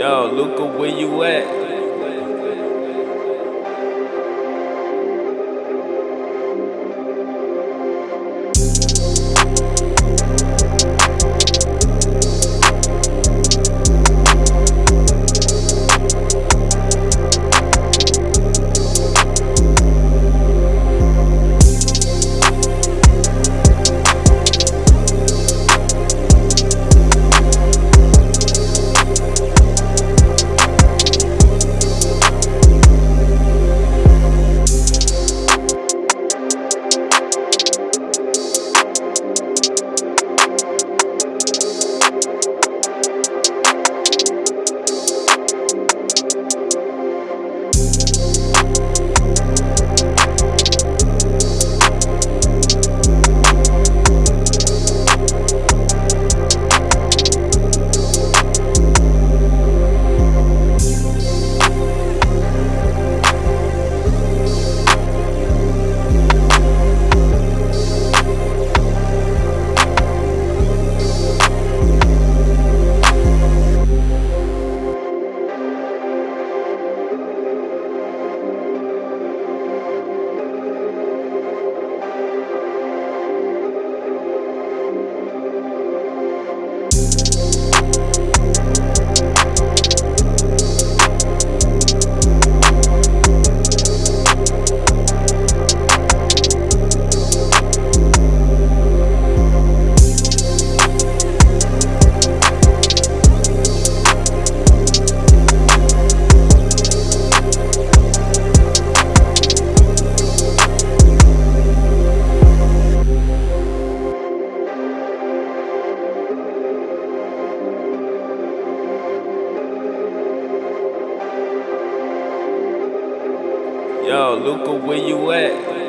Yo, Luca, where you at? Yo, Luca, where you at?